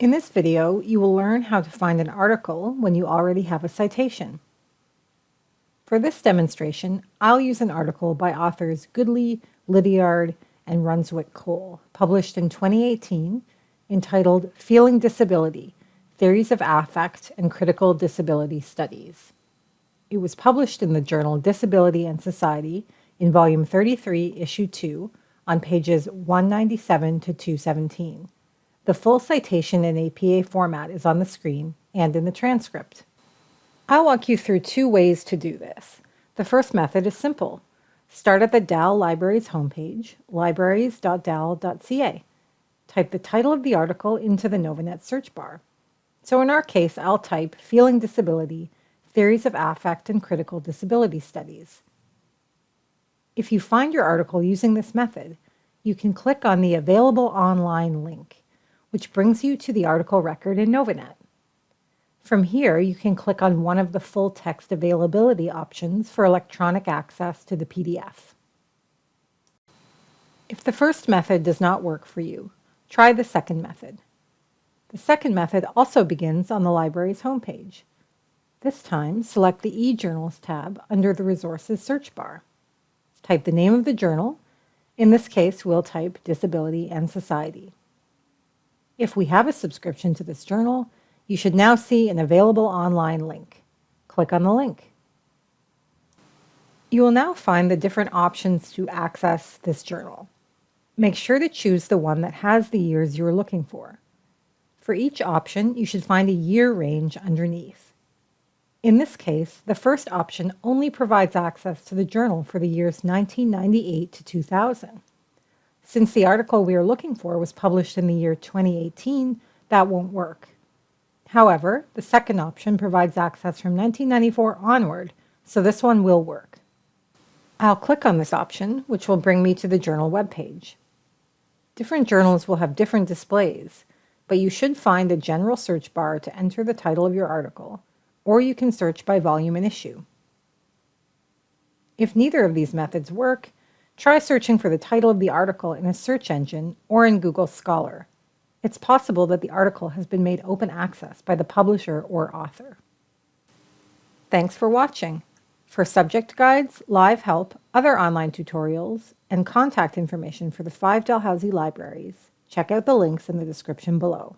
In this video, you will learn how to find an article when you already have a citation. For this demonstration, I'll use an article by authors Goodley, Liddiard, and Runswick Cole, published in 2018, entitled Feeling Disability, Theories of Affect and Critical Disability Studies. It was published in the journal Disability and Society in volume 33, issue 2, on pages 197 to 217. The full citation in APA format is on the screen and in the transcript. I'll walk you through two ways to do this. The first method is simple. Start at the Dal Libraries homepage, libraries.dal.ca. Type the title of the article into the Novanet search bar. So in our case, I'll type Feeling Disability, Theories of Affect and Critical Disability Studies. If you find your article using this method, you can click on the Available Online link, which brings you to the article record in Novanet. From here, you can click on one of the full text availability options for electronic access to the PDF. If the first method does not work for you, try the second method. The second method also begins on the library's homepage. This time, select the eJournals tab under the Resources search bar. Type the name of the journal. In this case, we'll type Disability and Society. If we have a subscription to this journal, you should now see an available online link. Click on the link. You will now find the different options to access this journal. Make sure to choose the one that has the years you are looking for. For each option, you should find a year range underneath. In this case, the first option only provides access to the journal for the years 1998 to 2000. Since the article we are looking for was published in the year 2018, that won't work. However, the second option provides access from 1994 onward, so this one will work. I'll click on this option, which will bring me to the journal webpage. Different journals will have different displays, but you should find a general search bar to enter the title of your article, or you can search by volume and issue. If neither of these methods work, try searching for the title of the article in a search engine or in Google Scholar. It's possible that the article has been made open access by the publisher or author. Thanks for watching. For subject guides, live help, other online tutorials, and contact information for the five Dalhousie libraries, check out the links in the description below.